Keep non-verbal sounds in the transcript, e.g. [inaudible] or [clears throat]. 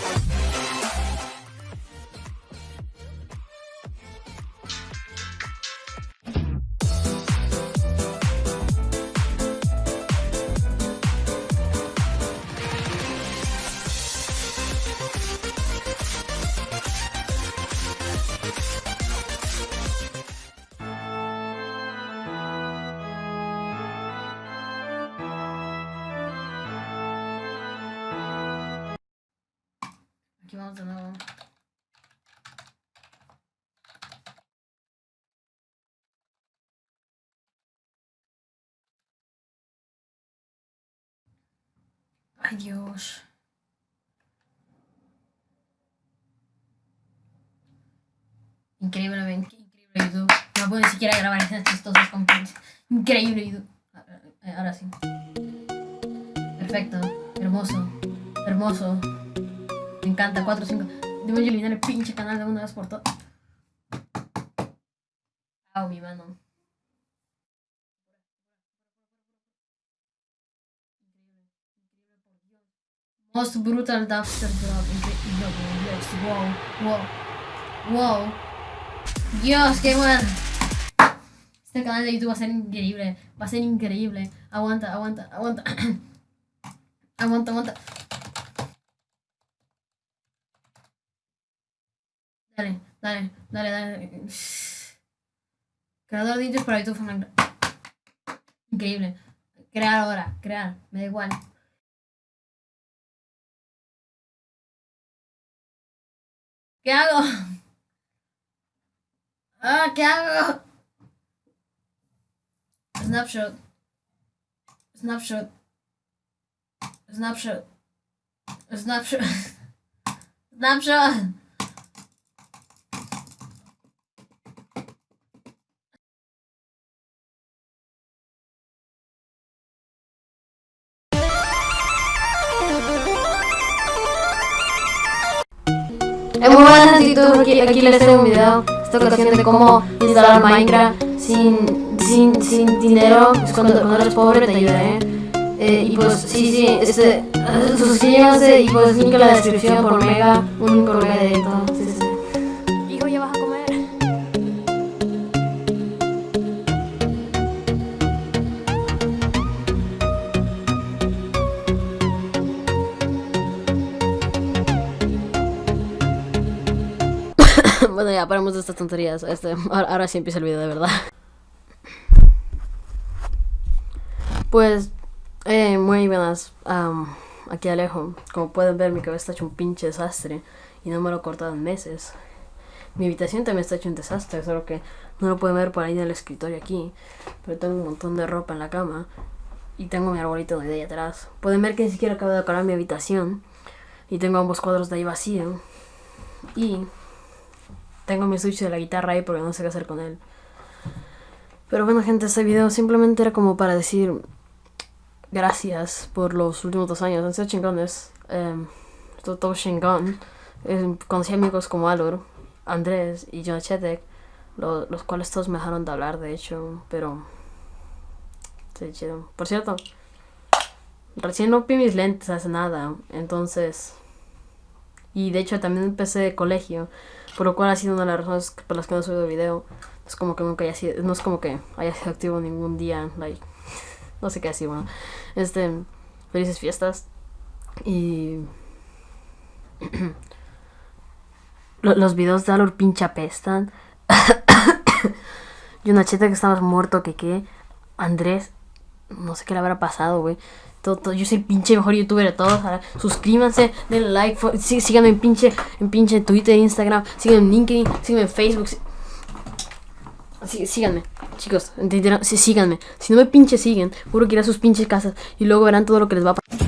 Bye. Vamos nuevo. Ay, Dios. Increíble. Increíble YouTube. No puedo ni siquiera grabar esas chistosas con Increíble YouTube. Ahora sí. Perfecto. Hermoso. Hermoso. Me encanta. 4 5. Debo eliminar el pinche canal de una vez por todas. Au, mi mano. Most brutal dumpster drop. Dios, wow, wow, wow. Dios, qué bueno. Este canal de YouTube va a ser increíble. Va a ser increíble. Aguanta, aguanta, aguanta. [coughs] aguanta, aguanta. Dale, dale, dale, dale. Creador de vídeos para YouTube. Increíble. Crear ahora, crear. Me da igual. ¿Qué hago? Ah, ¿qué hago? Snapshot. Snapshot. Snapshot. Snapshot. [laughs] Snapshot. Es muy buenas aquí, aquí les traigo un video, esta ocasión de cómo instalar Minecraft sin, sin, sin dinero, pues cuando, cuando eres pobre te ayudaré. Eh, y pues sí, sí, este, [laughs] suscríbanse y pues link en la descripción por Mega, un Mega directo. Sí, sí. [laughs] bueno, ya paramos de estas tonterías. Este, ahora, ahora sí empieza el video de verdad. [laughs] Pues, eh, muy buenas. aquí Alejo. Como pueden ver, mi cabeza está hecho un pinche desastre. Y no me lo he cortado en meses. Mi habitación también está hecho un desastre, solo que no lo pueden ver por ahí en el escritorio aquí. Pero tengo un montón de ropa en la cama. Y tengo mi arbolito de ahí atrás. Pueden ver que ni siquiera acabo de decorar mi habitación. Y tengo ambos cuadros de ahí vacío. Y tengo mi switch de la guitarra ahí porque no sé qué hacer con él. Pero bueno gente, este video simplemente era como para decir gracias por los últimos dos años. Han chingones. Eh, todo, chingón. Conocí amigos como Alor, Andrés y John Chetek, los cuales todos me dejaron de hablar, de hecho, pero... Sí, chido. Por cierto, recién rompí mis lentes hace nada, entonces... Y de hecho también empecé de colegio, por lo cual ha sido una de las razones por las que no he subido video. Es como que nunca haya sido, no es como que haya sido activo ningún día, like, [laughs] no sé qué decir, bueno. Este, felices fiestas. Y... [clears throat] Los videos de Alor pinche apestan. [coughs] y una cheta que estabas muerto, que qué. Andrés, no sé qué le habrá pasado, güey. Todo, yo soy el pinche mejor youtuber de todos. Suscríbanse, denle like, síganme en pinche, en pinche Twitter, Instagram, síganme en LinkedIn, síganme en Facebook. Sí, síganme, chicos, sí, síganme. Si no me pinche siguen, juro que iré a sus pinches casas y luego verán todo lo que les va a pasar.